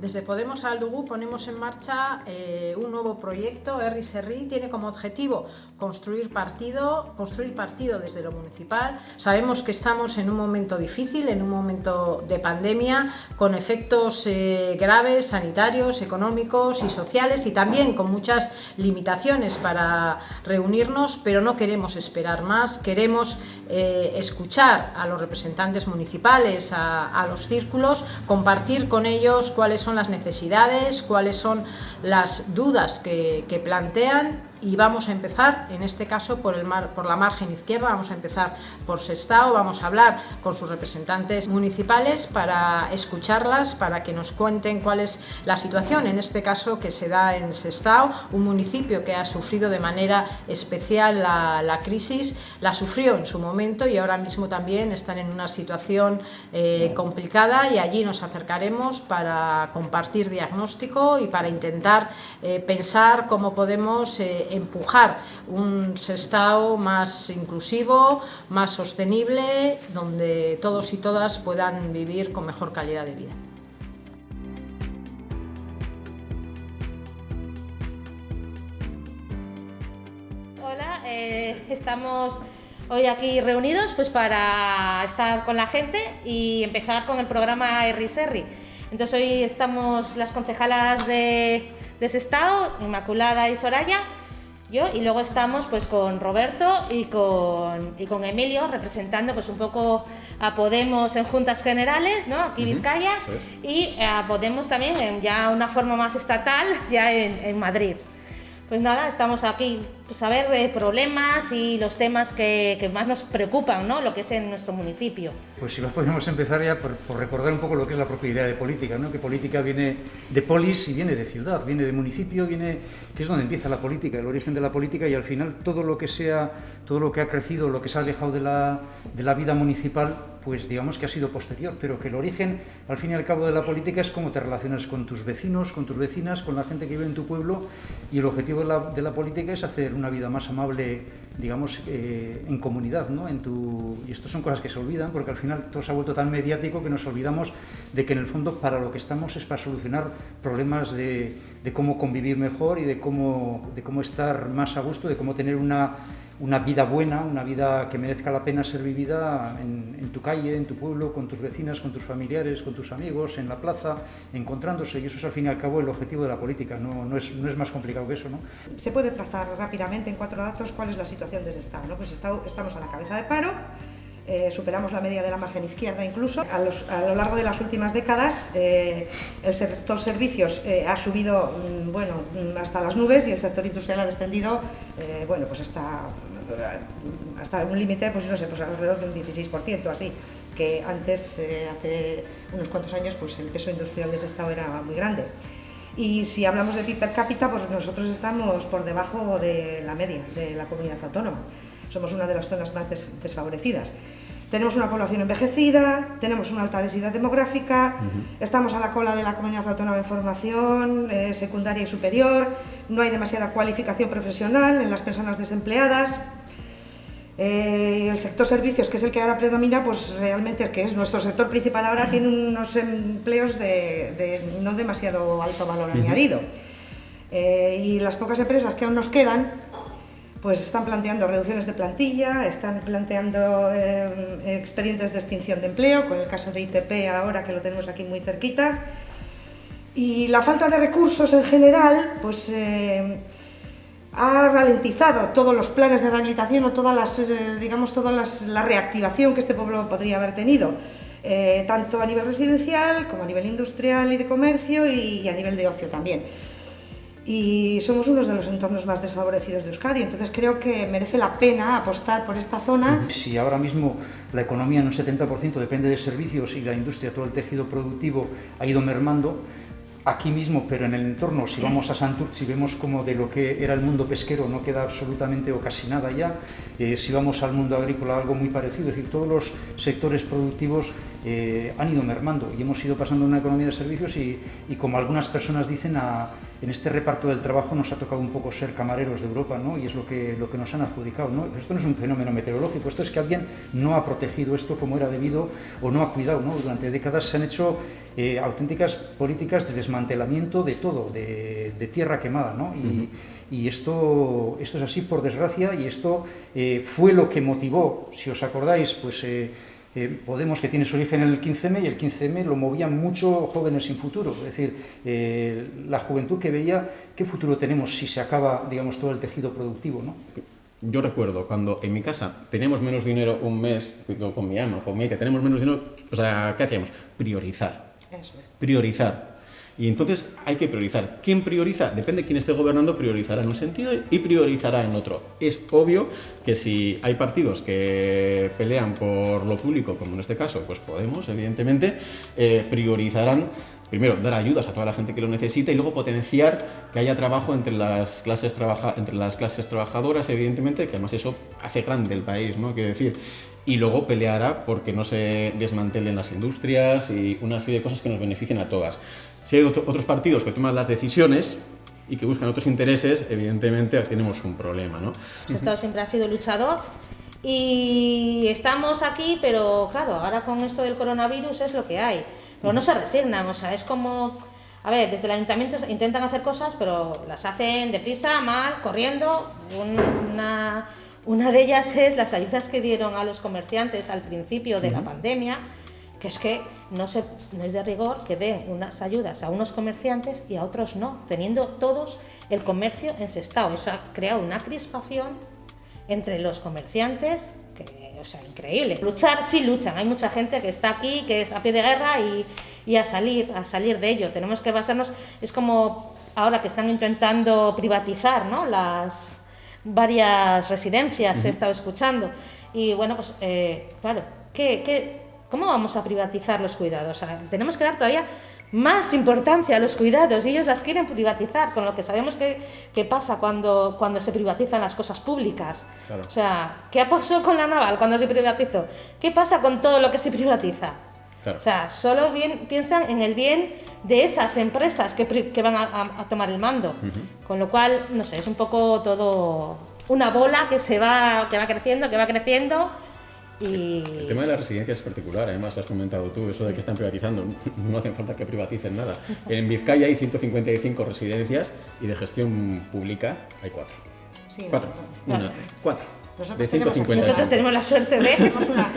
Desde Podemos Aldugú ponemos en marcha eh, un nuevo proyecto, Erri Serri, tiene como objetivo construir partido, construir partido desde lo municipal. Sabemos que estamos en un momento difícil, en un momento de pandemia, con efectos eh, graves, sanitarios, económicos y sociales y también con muchas limitaciones para reunirnos, pero no queremos esperar más, queremos eh, escuchar a los representantes municipales, a, los círculos, compartir con ellos cuáles son las necesidades, cuáles son las dudas que plantean y vamos a empezar, en este caso, por, el mar, por la margen izquierda, vamos a empezar por Sestao, vamos a hablar con sus representantes municipales para escucharlas, para que nos cuenten cuál es la situación, en este caso que se da en Sestao, un municipio que ha sufrido de manera especial la, la crisis, la sufrió en su momento y ahora mismo también están en una situación eh, complicada y allí nos acercaremos para compartir diagnóstico y para intentar eh, pensar cómo podemos eh, empujar un Sestao más inclusivo, más sostenible, donde todos y todas puedan vivir con mejor calidad de vida. Hola, eh, estamos hoy aquí reunidos pues para estar con la gente y empezar con el programa Erri Serri. Entonces hoy estamos las concejalas de, de Sestao, Inmaculada y Soraya, yo y luego estamos pues con Roberto y con, y con Emilio representando pues un poco a Podemos en juntas generales, ¿no? Aquí Vizcaya y a Podemos también en ya una forma más estatal ya en, en Madrid. Pues nada, estamos aquí pues, a ver eh, problemas y los temas que, más nos preocupan, ¿no? Lo que es en nuestro municipio. Pues si nos podemos empezar ya por, recordar un poco lo que es la propia idea de política, ¿no? Que política viene de polis y viene de ciudad, viene de municipio, viene que es donde empieza la política, el origen de la política y al final todo lo que sea, todo lo que ha crecido, lo que se ha alejado de la, de la vida municipal, pues digamos que ha sido posterior, pero que el origen, al fin y al cabo de la política es cómo te relacionas con tus vecinos, con tus vecinas, con la gente que vive en tu pueblo y el objetivo de la, de la política es hacer una vida más amable, digamos, eh, en comunidad, ¿no? En tu... Y esto son cosas que se olvidan porque al final todo se ha vuelto tan mediático que nos olvidamos de que en el fondo para lo que estamos es para solucionar problemas de, de cómo convivir mejor y de cómo, de cómo estar más a gusto, de cómo tener una una vida buena, una vida que merezca la pena ser vivida en, tu calle, en tu pueblo, con tus vecinas, con tus familiares, con tus amigos, en la plaza, encontrándose. Y eso es al fin y al cabo el objetivo de la política, no, no, es, no es, más complicado que eso. ¿no? Se puede trazar rápidamente en cuatro datos cuál es la situación de ese Estado. ¿no? Pues estamos a la cabeza de paro, eh, superamos la media de la margen izquierda incluso. A, lo largo de las últimas décadas eh, el sector servicios eh, ha subido mm, bueno, mm, hasta las nubes y el sector industrial ha descendido bueno, pues hasta, hasta un límite pues, no sé, pues alrededor de un 16%, así que antes, hace unos cuantos años, pues el peso industrial de ese estado era muy grande. Y si hablamos de PIB per cápita, pues nosotros estamos por debajo de la media de la comunidad autónoma. Somos una de las zonas más des desfavorecidas. Tenemos una población envejecida, tenemos una alta densidad demográfica, uh -huh. estamos a la cola de la comunidad autónoma en formación eh, secundaria y superior, no hay demasiada cualificación profesional en las personas desempleadas. Eh, el sector servicios, que es el que ahora predomina, pues realmente es que es nuestro sector principal ahora, tiene unos empleos de, de no demasiado alto valor uh -huh. añadido. Eh, y las pocas empresas que aún nos quedan, pues están planteando reducciones de plantilla, están planteando eh, expedientes de extinción de empleo, con el caso de ITP ahora que lo tenemos aquí muy cerquita. Y la falta de recursos en general, pues eh, ha ralentizado todos los planes de rehabilitación o todas las, eh, digamos, toda la reactivación que este pueblo podría haber tenido. Tanto a nivel residencial como a nivel industrial y de comercio y a nivel de ocio también y somos uno de los entornos más desfavorecidos de Euskadi, entonces creo que merece la pena apostar por esta zona. Si ahora mismo la economía en un 70% depende de servicios y la industria, todo el tejido productivo ha ido mermando, aquí mismo, pero en el entorno, si vamos a Santurce vemos como de lo que era el mundo pesquero no queda absolutamente o casi nada ya, eh, si vamos al mundo agrícola algo muy parecido, es decir, todos los sectores productivos eh, han ido mermando y hemos ido pasando a una economía de servicios y como algunas personas dicen, a en este reparto del trabajo nos ha tocado un poco ser camareros de Europa, ¿no? Y es lo que, lo que nos han adjudicado, ¿no? esto no es un fenómeno meteorológico, esto es que alguien no ha protegido esto como era debido o no ha cuidado, ¿no? Durante décadas se han hecho eh, auténticas políticas de desmantelamiento de todo, de, tierra quemada, ¿no? Y, y, esto, esto es así por desgracia y esto eh, fue lo que motivó, si os acordáis, pues... Eh, eh, Podemos, que tiene su origen en el 15M, y el 15M lo movían mucho jóvenes sin futuro. Es decir, eh, la juventud que veía qué futuro tenemos si se acaba, digamos, todo el tejido productivo, ¿no? Yo recuerdo cuando en mi casa teníamos menos dinero un mes, con mi ama, con mi que tenemos menos dinero, o sea, ¿qué hacíamos? Priorizar. Eso es. Priorizar. Y entonces hay que priorizar. ¿Quién prioriza? Depende de quién esté gobernando, priorizará en un sentido y priorizará en otro. Es obvio que si hay partidos que pelean por lo público, como en este caso, pues Podemos, evidentemente, eh, priorizarán primero, dar ayudas a toda la gente que lo necesita y luego potenciar que haya trabajo entre las clases, trabaja entre las clases trabajadoras, evidentemente, que además eso hace grande el país, ¿no? Quiero decir, y luego peleará porque no se desmantelen las industrias y una serie de cosas que nos beneficien a todas. Si hay otros partidos que toman las decisiones y que buscan otros intereses, evidentemente tenemos un problema. ¿no? El Estado siempre ha sido luchador y estamos aquí, pero claro, ahora con esto del coronavirus es lo que hay. Pero no se resignan, o sea, es como... A ver, desde el ayuntamiento intentan hacer cosas, pero las hacen deprisa, mal, corriendo. Una, una de ellas es las ayudas que dieron a los comerciantes al principio de la pandemia, que es que no, se, no es de rigor que den unas ayudas a unos comerciantes y a otros no, teniendo todos el comercio en estado. Eso ha creado una crispación entre los comerciantes, que, o sea, increíble. Luchar, sí luchan, hay mucha gente que está aquí, que es a pie de guerra y, y a, salir, a salir de ello. Tenemos que basarnos, es como ahora que están intentando privatizar ¿no? las varias residencias, he estado escuchando. Y bueno, pues eh, claro, ¿qué, qué ¿Cómo vamos a privatizar los cuidados? tenemos que dar todavía más importancia a los cuidados y ellos las quieren privatizar, con lo que sabemos que, pasa cuando, cuando se privatizan las cosas públicas. O sea, ¿qué pasó con la naval cuando se privatizó? ¿Qué pasa con todo lo que se privatiza? O sea, solo bien, piensan en el bien de esas empresas que, que van a, tomar el mando. Con lo cual, no sé, es un poco todo una bola que se va, que va creciendo, que va creciendo el tema de las residencias es particular, además lo has comentado tú, eso de que están privatizando, no hace falta que privaticen nada. En Vizcaya hay 155 residencias y de gestión pública hay cuatro. Sí, cuatro. Una, cuatro. Nosotros, de 150. Tenemos, nosotros tenemos la suerte de... Tenemos una,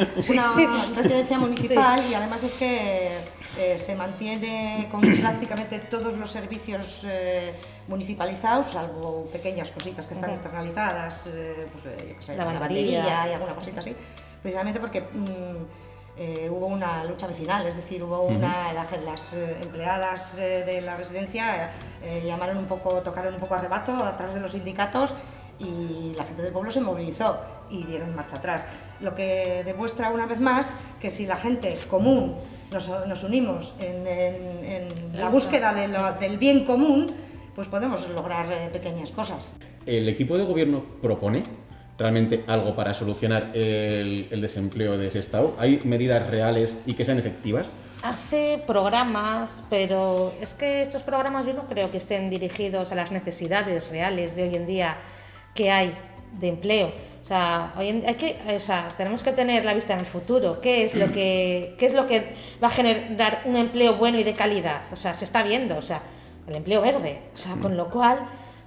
una residencia municipal y además es que eh, se mantiene con prácticamente todos los servicios eh, municipalizados, salvo pequeñas cositas que están externalizadas, eh, pues, yo qué sé, la lavandería y alguna cosita así precisamente porque mm, eh, hubo una lucha vecinal, es decir, hubo una, las eh, empleadas eh, de la residencia llamaron un poco, tocaron un poco arrebato a través de los sindicatos y la gente del pueblo se movilizó y dieron marcha atrás. Lo que demuestra una vez más que si la gente común nos, unimos en, la búsqueda del bien común, pues podemos lograr pequeñas cosas. ¿El equipo de gobierno propone realmente algo para solucionar el, desempleo de ese estado? ¿Hay medidas reales y que sean efectivas? Hace programas, pero es que estos programas yo no creo que estén dirigidos a las necesidades reales de hoy en día que hay de empleo. O sea, hoy hay que, o sea, tenemos que tener la vista en el futuro. ¿Qué es, lo que, ¿Qué es lo que va a generar un empleo bueno y de calidad? O sea, se está viendo, o sea, el empleo verde. O sea, con lo cual,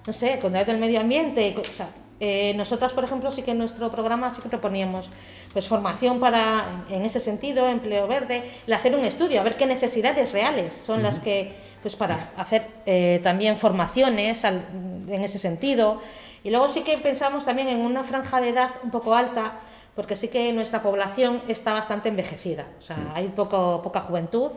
no sé, con el del medio ambiente, o sea, eh, nosotras, por ejemplo, sí que en nuestro programa sí que proponíamos pues, formación para, en ese sentido, empleo verde, el hacer un estudio, a ver qué necesidades reales son las que, pues para hacer eh, también formaciones en ese sentido. Y luego sí que pensamos también en una franja de edad un poco alta, porque sí que nuestra población está bastante envejecida, o sea, hay poco, poca juventud.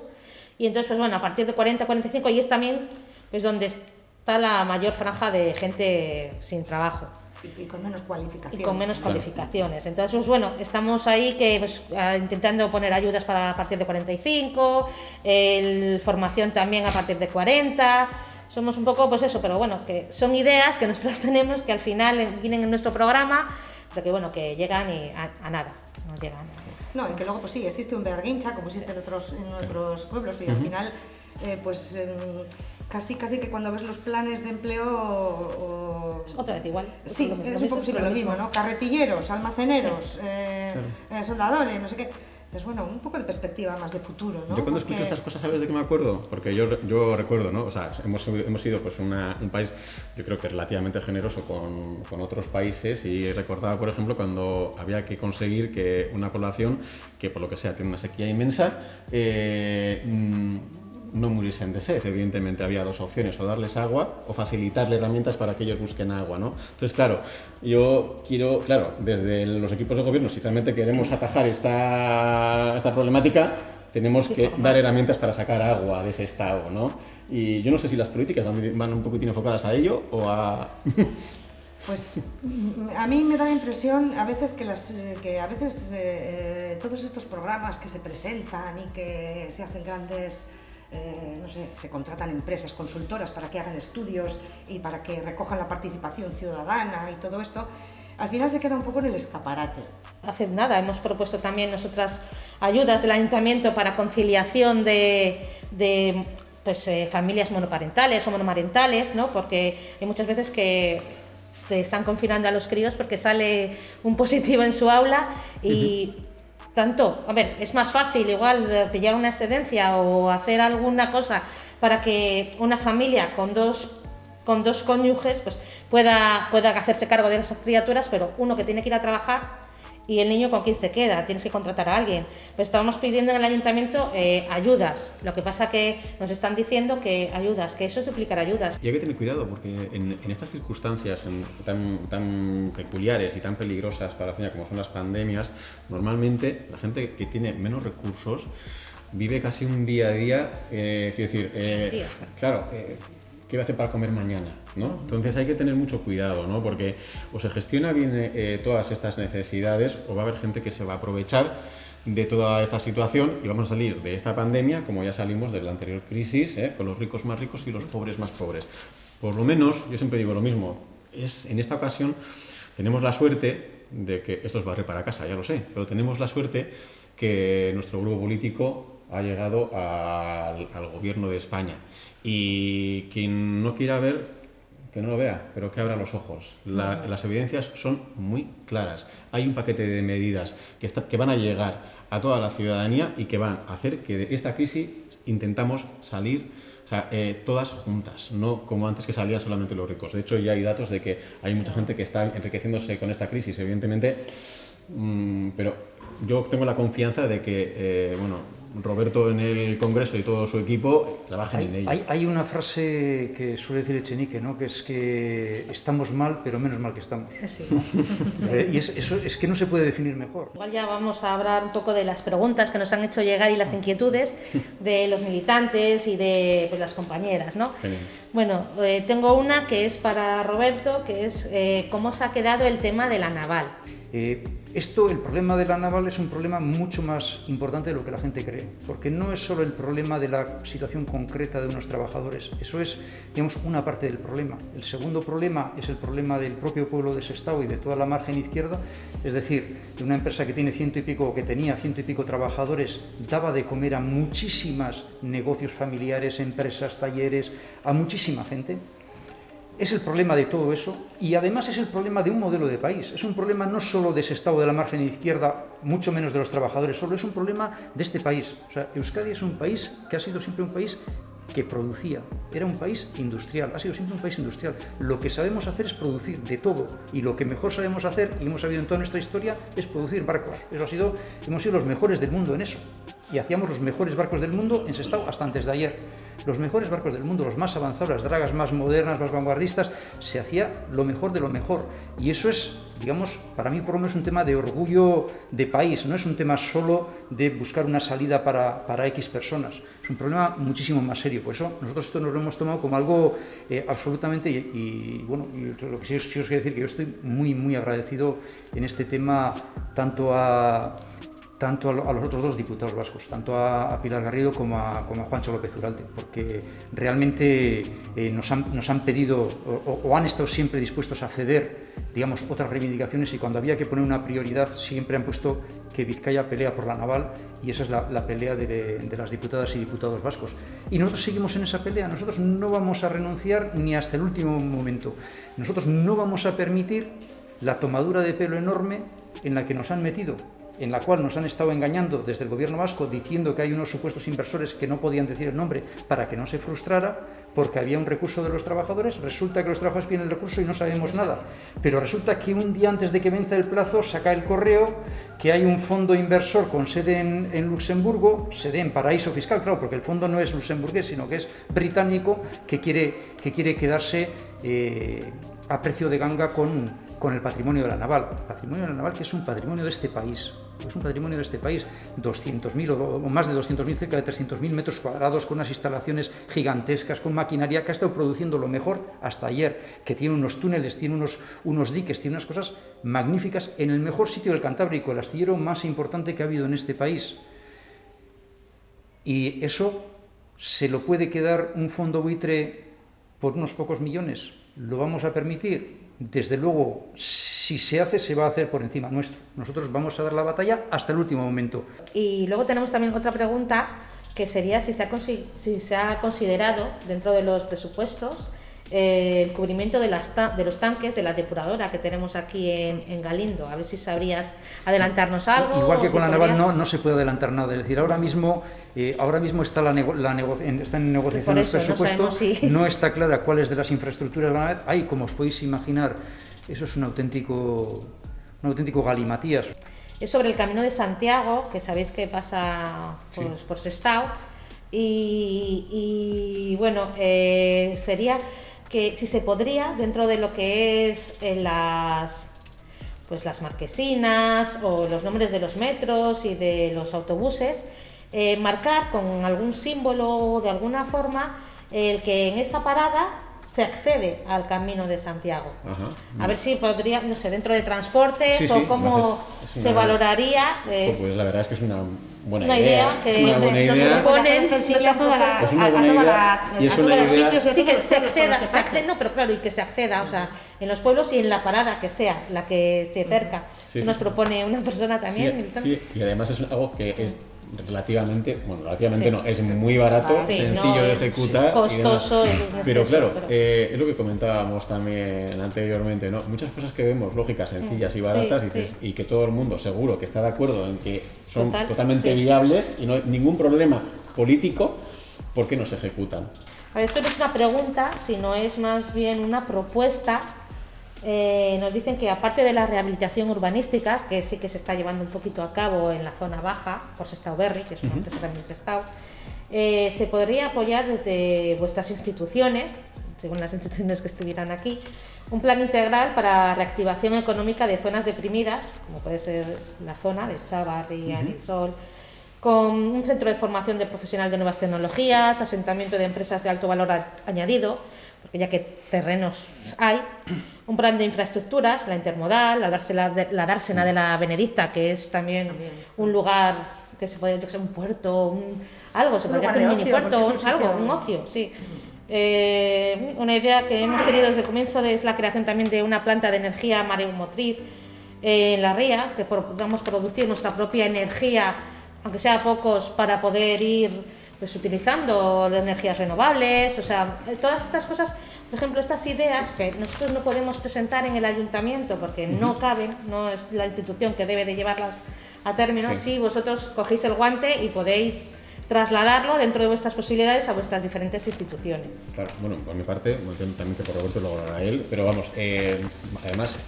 Y entonces, pues bueno, a partir de 40, 45, y es también pues, donde está la mayor franja de gente sin trabajo. Y, con menos cualificaciones. Y con menos cualificaciones. Entonces, pues bueno, estamos ahí que pues, intentando poner ayudas para a partir de 45, el, formación también a partir de 40. Somos un poco, pues eso, pero bueno, que son ideas que nosotros tenemos que al final vienen en nuestro programa, pero que bueno, que llegan y a, nada, no llegan. No, y que luego, pues sí, existe un berguincha, como existe en otros, en otros pueblos, y al final, eh, pues. Em, casi casi que cuando ves los planes de empleo es otra vez igual sí es, un poco lo, mismo, no carretilleros almaceneros eh, eh, soldadores no sé qué es bueno, un poco de perspectiva más de futuro, ¿no? Yo cuando escucho estas cosas, ¿sabes de qué me acuerdo? Porque yo, yo recuerdo, ¿no? O sea, hemos, hemos sido pues un país, yo creo que relativamente generoso con, con, otros países y recordaba, por ejemplo, cuando había que conseguir que una población que por lo que sea tiene una sequía inmensa, eh, mm, no muriesen de sed. Evidentemente había dos opciones, o darles agua o facilitarle herramientas para que ellos busquen agua. ¿no? Entonces, claro, yo quiero, claro, desde los equipos de gobierno, si realmente queremos atajar esta, esta problemática, tenemos que dar herramientas para sacar agua de ese estado. ¿no? Y yo no sé si las políticas van un poquitín enfocadas a ello o a... Pues a mí me da la impresión a veces que, las, que a veces eh, eh, todos estos programas que se presentan y que se hacen grandes eh, no sé, se contratan empresas consultoras para que hagan estudios y para que recojan la participación ciudadana y todo esto, al final se queda un poco en el escaparate. Hace nada hemos propuesto también nosotras ayudas del ayuntamiento para conciliación de, de pues, eh, familias monoparentales o monomarentales, ¿no? porque hay muchas veces que te están confinando a los críos porque sale un positivo en su aula y tanto, a ver, es más fácil igual pillar una excedencia o hacer alguna cosa para que una familia con dos con dos cónyuges pues pueda, pueda hacerse cargo de esas criaturas, pero uno que tiene que ir a trabajar y el niño con quién se queda, tienes que contratar a alguien. Pues estamos pidiendo en el ayuntamiento eh, ayudas, lo que pasa que nos están diciendo que ayudas, que eso es duplicar ayudas. Y hay que tener cuidado porque en, estas circunstancias tan, tan peculiares y tan peligrosas para la ciudad como son las pandemias, normalmente la gente que tiene menos recursos vive casi un día a día, eh, quiero decir, eh, claro, ¿qué voy a hacer para comer mañana? ¿no? Entonces hay que tener mucho cuidado, ¿no? porque o se gestiona bien eh, todas estas necesidades o va a haber gente que se va a aprovechar de toda esta situación y vamos a salir de esta pandemia como ya salimos de la anterior crisis, ¿eh? con los ricos más ricos y los pobres más pobres. Por lo menos, yo siempre digo lo mismo, es, en esta ocasión tenemos la suerte de que, esto es barrer para casa, ya lo sé, pero tenemos la suerte que nuestro grupo político ha llegado al, al gobierno de España y quien no quiera ver, que no lo vea, pero que abra los ojos. las evidencias son muy claras. Hay un paquete de medidas que, que van a llegar a toda la ciudadanía y que van a hacer que de esta crisis intentamos salir eh, todas juntas, no como antes que salían solamente los ricos. De hecho, ya hay datos de que hay mucha gente que está enriqueciéndose con esta crisis, evidentemente, mm, pero yo tengo la confianza de que, eh, bueno, Roberto en el Congreso y todo su equipo trabajan en ello. Hay, una frase que suele decir Echenique, ¿no? que es que estamos mal, pero menos mal que estamos. Sí. Eh, y eso es que no se puede definir mejor. Igual ya vamos a hablar un poco de las preguntas que nos han hecho llegar y las inquietudes de los militantes y de pues, las compañeras. ¿no? Bueno, eh, tengo una que es para Roberto, que es eh, cómo se ha quedado el tema de la naval. Esto, el problema de la naval es un problema mucho más importante de lo que la gente cree, porque no es solo el problema de la situación concreta de unos trabajadores, eso es, digamos, una parte del problema. El segundo problema es el problema del propio pueblo de Sestao y de toda la margen izquierda, es decir, de una empresa que tiene ciento y pico, o que tenía ciento y pico trabajadores, daba de comer a muchísimas negocios familiares, empresas, talleres, a muchísima gente, es el problema de todo eso y además es el problema de un modelo de país. Es un problema no solo de ese estado de la margen izquierda, mucho menos de los trabajadores, solo es un problema de este país. O sea, Euskadi es un país que ha sido siempre un país que producía, era un país industrial, ha sido siempre un país industrial. Lo que sabemos hacer es producir de todo y lo que mejor sabemos hacer, y hemos sabido en toda nuestra historia, es producir barcos. Eso ha sido, hemos sido los mejores del mundo en eso y hacíamos los mejores barcos del mundo en Sestao hasta antes de ayer. Los mejores barcos del mundo, los más avanzados, las dragas más modernas, más vanguardistas, se hacía lo mejor de lo mejor. Y eso es, digamos, para mí por lo menos un tema de orgullo de país, no es un tema solo de buscar una salida para, para X personas. Es un problema muchísimo más serio. Por eso nosotros esto nos lo hemos tomado como algo eh, absolutamente, y, bueno, lo que sí, sí os quiero decir que yo estoy muy, muy agradecido en este tema tanto a tanto a, los otros dos diputados vascos, tanto a, Pilar Garrido como a, como a, Juancho López Uralte, porque realmente eh, nos, han, nos, han, pedido o, han estado siempre dispuestos a ceder digamos, otras reivindicaciones y cuando había que poner una prioridad siempre han puesto que Vizcaya pelea por la naval y esa es la, pelea de, las diputadas y diputados vascos. Y nosotros seguimos en esa pelea, nosotros no vamos a renunciar ni hasta el último momento. Nosotros no vamos a permitir la tomadura de pelo enorme en la que nos han metido en la cual nos han estado engañando desde el gobierno vasco diciendo que hay unos supuestos inversores que no podían decir el nombre para que no se frustrara porque había un recurso de los trabajadores, resulta que los trabajadores piden el recurso y no sabemos nada, pero resulta que un día antes de que vence el plazo saca el correo que hay un fondo inversor con sede en, Luxemburgo, sede en paraíso fiscal, claro, porque el fondo no es luxemburgués, sino que es británico, que quiere, que quiere quedarse eh, a precio de ganga con, con el patrimonio de la naval. patrimonio de la naval que es un patrimonio de este país, es un patrimonio de este país, 200.000 o, más de 200.000, cerca de 300.000 metros cuadrados, con unas instalaciones gigantescas, con maquinaria que ha estado produciendo lo mejor hasta ayer, que tiene unos túneles, tiene unos, unos diques, tiene unas cosas magníficas en el mejor sitio del Cantábrico, el astillero más importante que ha habido en este país. Y eso se lo puede quedar un fondo buitre por unos pocos millones. ¿Lo vamos a permitir? Desde luego, si se hace, se va a hacer por encima nuestro. Nosotros vamos a dar la batalla hasta el último momento. Y luego tenemos también otra pregunta, que sería si se ha, si se ha considerado dentro de los presupuestos eh, el cubrimiento de, las de, los tanques de la depuradora que tenemos aquí en, Galindo. A ver si sabrías adelantarnos algo. Igual que con la naval no, no se puede adelantar nada. Es decir, ahora mismo, eh, ahora mismo está, la, la está en negociación el presupuesto. No, está clara cuáles de las infraestructuras van a haber. Hay, como os podéis imaginar, eso es un auténtico, un auténtico galimatías. Es sobre el Camino de Santiago, que sabéis que pasa por, por Sestao. Y, y bueno, eh, sería que si se podría, dentro de lo que es eh, las, pues las marquesinas o los nombres de los metros y de los autobuses, eh, marcar con algún símbolo de alguna forma el que en esa parada se accede al camino de Santiago. A ver si podría, no sé, dentro de transportes o cómo se valoraría. Pues, pues la verdad es que es una buena una idea, que nos supone es una buena idea y es una idea. sí que se acceda, se acceda, no, pero claro, y que se acceda, o sea, en los pueblos y en la parada que sea, la que esté cerca. Sí, nos propone una persona también. Sí, y además es algo que es relativamente, bueno, relativamente no, es muy barato, sencillo de ejecutar. Costoso. pero claro, eh, es lo que comentábamos también anteriormente, ¿no? Muchas cosas que vemos lógicas, sencillas y baratas y, que todo el mundo seguro que está de acuerdo en que son totalmente viables y no hay ningún problema político, ¿por qué no se ejecutan? A ver, esto no es una pregunta, sino es más bien una propuesta eh, nos dicen que aparte de la rehabilitación urbanística, que sí que se está llevando un poquito a cabo en la zona baja, por Sestao Berry, que es una empresa también de Sestao, eh, se podría apoyar desde vuestras instituciones, según las instituciones que estuvieran aquí, un plan integral para reactivación económica de zonas deprimidas, como puede ser la zona de Chavarri, uh Sol, con un centro de formación de profesional de nuevas tecnologías, asentamiento de empresas de alto valor añadido, ya que terrenos hay, un plan de infraestructuras, la intermodal, la dársena, la dársena de la Benedicta, que es también un lugar que se puede ser un puerto, un, algo, se podría hacer un mini puerto, algo, un ocio, sí. Eh, una idea que hemos tenido desde el comienzo es la creación también de una planta de energía mareomotriz eh, en la ría, que podamos producir nuestra propia energía, aunque sea pocos, para poder ir pues utilizando energías renovables, o sea, todas estas cosas, por ejemplo, estas ideas que nosotros no podemos presentar en el ayuntamiento porque no caben, no es la institución que debe de llevarlas a término, si vosotros cogéis el guante y podéis trasladarlo dentro de vuestras posibilidades a vuestras diferentes instituciones. Claro, bueno, por mi parte, también por Roberto, luego a él, pero vamos, eh, además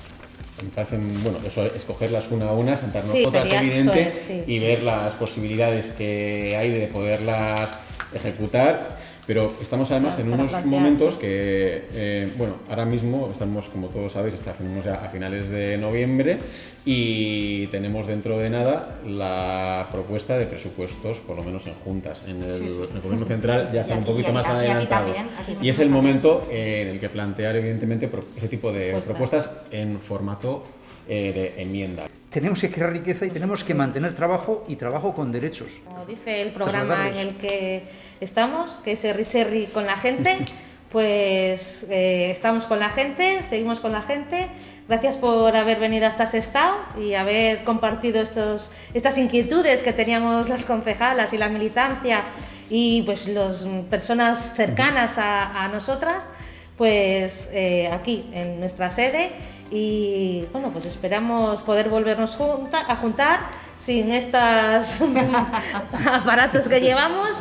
me parece, bueno, eso, escogerlas una a una, sentarnos todas, evidente, y ver las posibilidades que hay de poderlas ejecutar pero estamos además en unos momentos que, eh, bueno, ahora mismo estamos, como todos sabéis, estamos ya a finales de noviembre y tenemos dentro de nada la propuesta de presupuestos, por lo menos en juntas. En el, gobierno central ya están un poquito más adelantados. Y es el momento en el que plantear, evidentemente, ese tipo de propuestas en formato eh, de enmienda. Tenemos que crear riqueza y tenemos que mantener trabajo y trabajo con derechos. Como dice el programa en el que estamos, que es Serri con la gente, pues eh, estamos con la gente, seguimos con la gente, Gracias por haber venido hasta Sestao y haber compartido estos, estas inquietudes que teníamos las concejalas y la militancia y pues las personas cercanas a, nosotras, pues eh, aquí en nuestra sede y bueno, pues esperamos poder volvernos a juntar sin estos aparatos que llevamos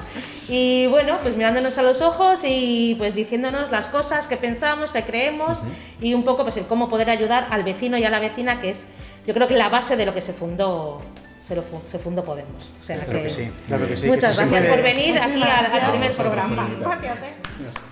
y bueno, pues mirándonos a los ojos y pues diciéndonos las cosas que pensamos, que creemos y un poco pues en cómo poder ayudar al vecino y a la vecina que es yo creo que la base de lo que se fundó se, lo, se fundó Podemos. O sea, claro que, sí, claro que sí. Muchas que gracias por venir aquí al, primer programa. Gracias. ¿eh?